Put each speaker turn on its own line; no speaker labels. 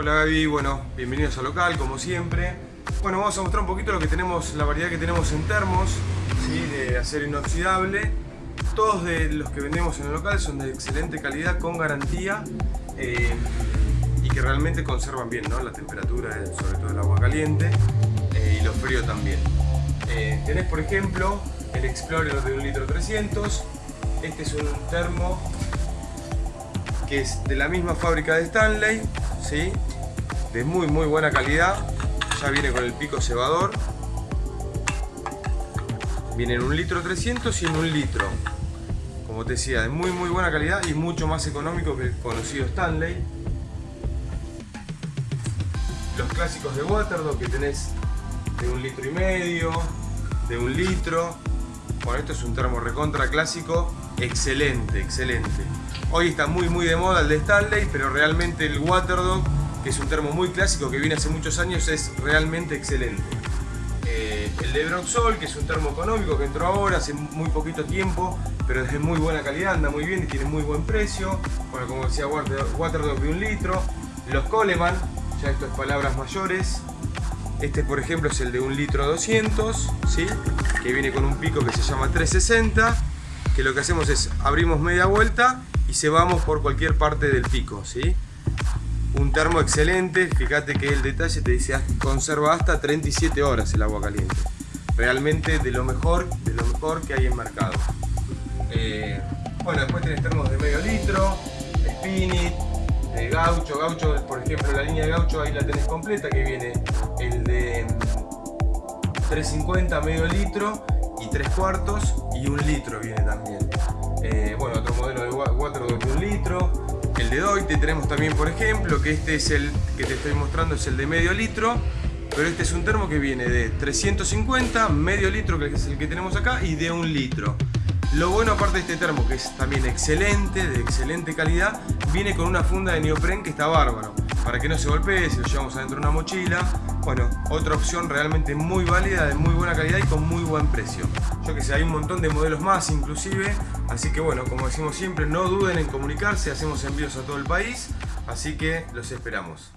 Hola Gaby, bueno, bienvenidos al local como siempre. Bueno, vamos a mostrar un poquito lo que tenemos, la variedad que tenemos en termos, de acero inoxidable. Todos de los que vendemos en el local son de excelente calidad, con garantía eh, y que realmente conservan bien ¿no? la temperatura, sobre todo el agua caliente eh, y lo frío también. Eh, tenés por ejemplo el Explorer de 1 litro 300, este es un termo que es de la misma fábrica de Stanley, ¿sí? de muy muy buena calidad, ya viene con el pico cebador, viene en un litro 300 y en un litro, como te decía, de muy muy buena calidad y mucho más económico que el conocido Stanley. Los clásicos de Waterdog que tenés de un litro y medio, de un litro, bueno esto es un termo recontra clásico, excelente, excelente. Hoy está muy muy de moda el de Stanley, pero realmente el Waterdog, que es un termo muy clásico que viene hace muchos años, es realmente excelente. Eh, el de Broxol, que es un termo económico que entró ahora, hace muy poquito tiempo, pero es de muy buena calidad, anda muy bien y tiene muy buen precio. Bueno, como decía Waterdog de un litro. Los Coleman, ya esto es palabras mayores. Este, por ejemplo, es el de un litro 200, ¿sí? que viene con un pico que se llama 360, que lo que hacemos es abrimos media vuelta y se vamos por cualquier parte del pico, ¿sí? Un termo excelente, fíjate que el detalle te dice conserva hasta 37 horas el agua caliente. Realmente de lo mejor, de lo mejor que hay en mercado. Eh, bueno, después tenés termos de medio litro, Spinit, de gaucho, gaucho, por ejemplo la línea de gaucho ahí la tenés completa, que viene el de 350 medio litro y 3 cuartos y un litro viene también. Eh, bueno, otro modelo de water de un litro. El de Doite tenemos también, por ejemplo, que este es el que te estoy mostrando, es el de medio litro. Pero este es un termo que viene de 350, medio litro, que es el que tenemos acá, y de un litro. Lo bueno aparte de este termo, que es también excelente, de excelente calidad, viene con una funda de neopren que está bárbaro. Para que no se golpee, si lo llevamos adentro de una mochila. Bueno, otra opción realmente muy válida, de muy buena calidad y con muy buen precio. Yo que sé, hay un montón de modelos más inclusive. Así que bueno, como decimos siempre, no duden en comunicarse, hacemos envíos a todo el país. Así que los esperamos.